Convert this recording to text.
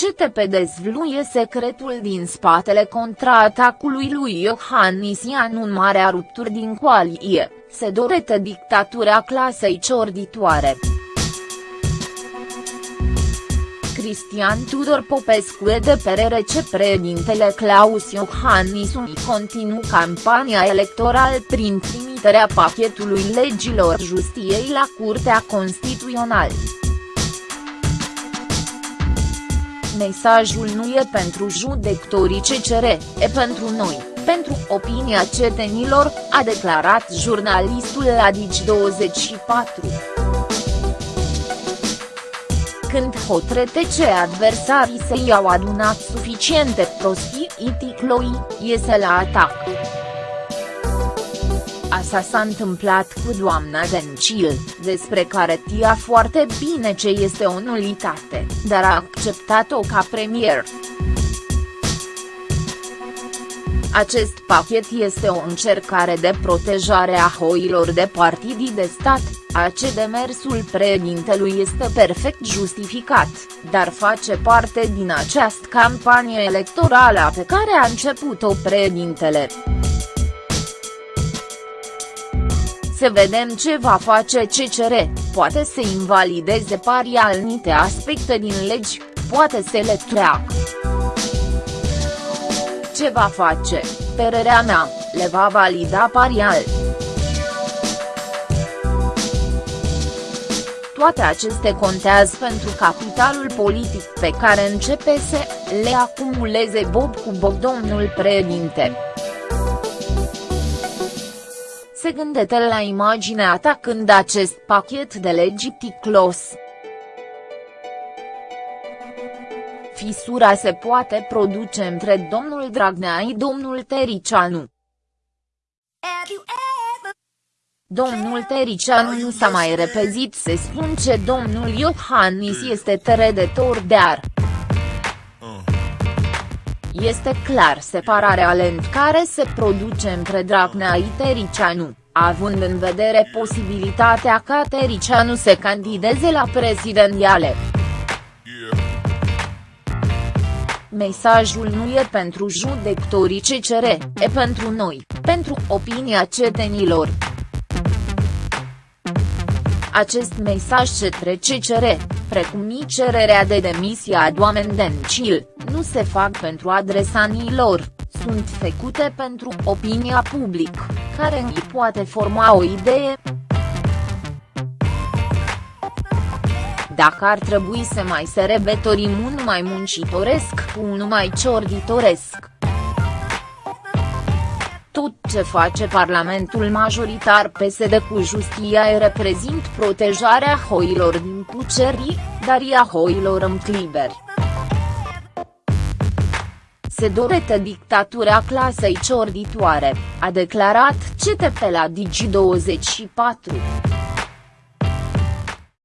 CTP dezvluie secretul din spatele contraatacului lui Iohannisian în marea rupturi din coalie, se dorește dictatura clasei ciorditoare. Cristian Tudor Popescu e de perere ce președintele Claus Iohannis continuă campania electorală prin trimiterea pachetului legilor justiei la Curtea Constituțională. Mesajul nu e pentru judectorii CCR, e pentru noi, pentru opinia cetenilor, a declarat jurnalistul la Digi24 când hotărâte ce adversarii se i-au adunat suficiente prostii iticloi, iese la atac. Asta s-a întâmplat cu doamna Dencil, despre care tia foarte bine ce este o nulitate, dar a acceptat-o ca premier. Acest pachet este o încercare de protejare a hoilor de partidii de stat, ce demersul președintelui este perfect justificat, dar face parte din această campanie electorală pe care a început-o președintele. Să vedem ce va face CCR, poate să invalideze pari anumite aspecte din legi, poate să le treacă. Ce va face, părerea mea, le va valida parial. Toate aceste contează pentru capitalul politic pe care începe să le acumuleze Bob cu Bob domnul președinte. Se gândește la imaginea ta când acest pachet de legi ticlos. Fisura se poate produce între domnul Dragnea și domnul Tericianu. Domnul Tericianu nu s-a mai repezit să spun ce domnul Iohannis este trădător de ar. Este clar separarea lent care se produce între Dragnea și Tericianu, având în vedere posibilitatea ca Tericianu să candideze la prezidențiale. Mesajul nu e pentru judectorii CCR, e pentru noi, pentru opinia cetenilor. Acest mesaj ce trece cere, precum și cererea de demisie a doamnei Dencil, nu se fac pentru adresanii lor, sunt făcute pentru opinia publică, care îi poate forma o idee. Dacă ar trebui să mai se rebetorim un mai muncitoresc cu unul mai ciorditoresc, tot ce face Parlamentul majoritar PSD cu justia e reprezint protejarea hoilor din pucerii, dar i a hoilor în cliberi. Se dorește dictatura clasei ciorditoare, a declarat CTP la Digi24.